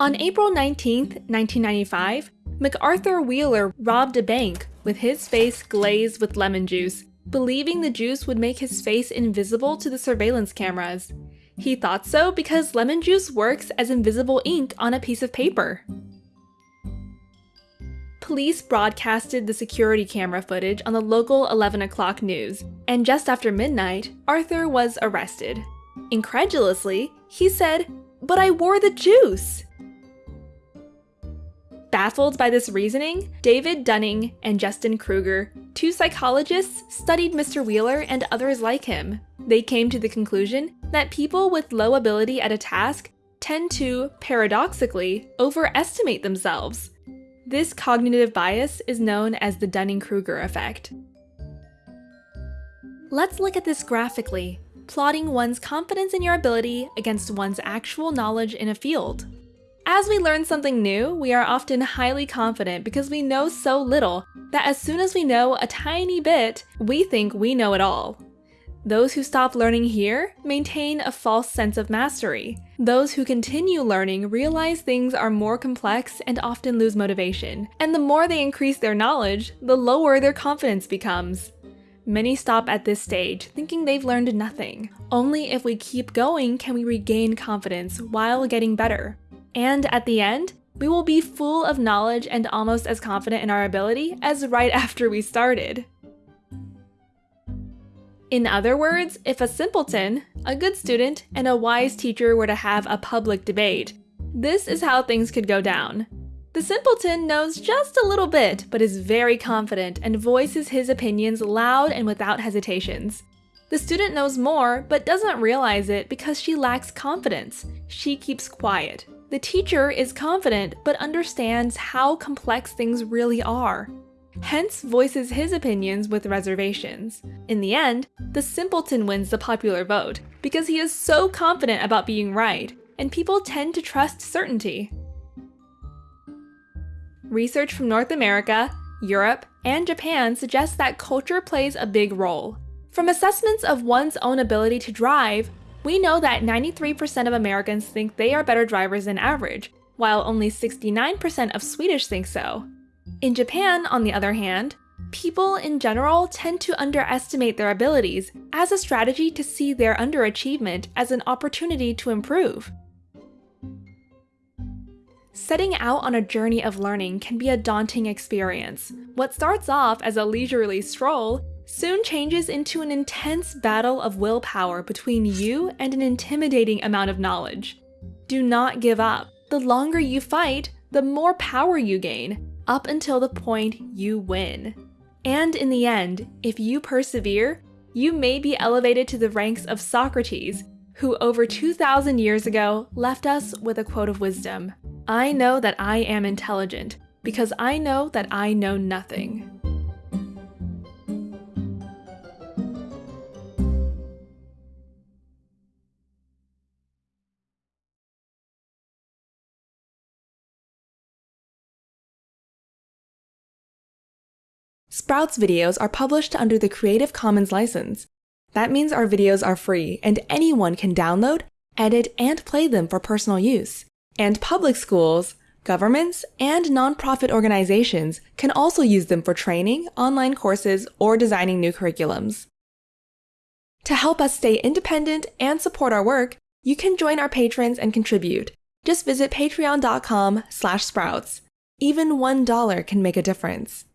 On April 19, 1995, MacArthur Wheeler robbed a bank with his face glazed with lemon juice, believing the juice would make his face invisible to the surveillance cameras. He thought so because lemon juice works as invisible ink on a piece of paper. Police broadcasted the security camera footage on the local 11 o'clock news, and just after midnight, Arthur was arrested. Incredulously, he said, But I wore the juice! Baffled by this reasoning, David Dunning and Justin Kruger, two psychologists, studied Mr. Wheeler and others like him. They came to the conclusion that people with low ability at a task tend to, paradoxically, overestimate themselves. This cognitive bias is known as the Dunning-Kruger effect. Let's look at this graphically, plotting one's confidence in your ability against one's actual knowledge in a field. As we learn something new, we are often highly confident because we know so little that as soon as we know a tiny bit, we think we know it all. Those who stop learning here maintain a false sense of mastery. Those who continue learning realize things are more complex and often lose motivation. And the more they increase their knowledge, the lower their confidence becomes. Many stop at this stage, thinking they've learned nothing. Only if we keep going can we regain confidence while getting better. And at the end, we will be full of knowledge and almost as confident in our ability as right after we started. In other words, if a simpleton, a good student, and a wise teacher were to have a public debate, this is how things could go down. The simpleton knows just a little bit, but is very confident and voices his opinions loud and without hesitations. The student knows more, but doesn't realize it because she lacks confidence. She keeps quiet. The teacher is confident, but understands how complex things really are. Hence voices his opinions with reservations. In the end, the simpleton wins the popular vote, because he is so confident about being right, and people tend to trust certainty. Research from North America, Europe, and Japan suggests that culture plays a big role. From assessments of one's own ability to drive, we know that 93% of Americans think they are better drivers than average, while only 69% of Swedish think so. In Japan, on the other hand, people in general tend to underestimate their abilities as a strategy to see their underachievement as an opportunity to improve. Setting out on a journey of learning can be a daunting experience. What starts off as a leisurely stroll soon changes into an intense battle of willpower between you and an intimidating amount of knowledge. Do not give up. The longer you fight, the more power you gain, up until the point you win. And in the end, if you persevere, you may be elevated to the ranks of Socrates, who over 2,000 years ago left us with a quote of wisdom I know that I am intelligent, because I know that I know nothing. Sprouts videos are published under the Creative Commons license. That means our videos are free and anyone can download, edit, and play them for personal use. And public schools, governments, and nonprofit organizations can also use them for training, online courses, or designing new curriculums. To help us stay independent and support our work, you can join our patrons and contribute. Just visit patreon.com slash sprouts. Even $1 can make a difference.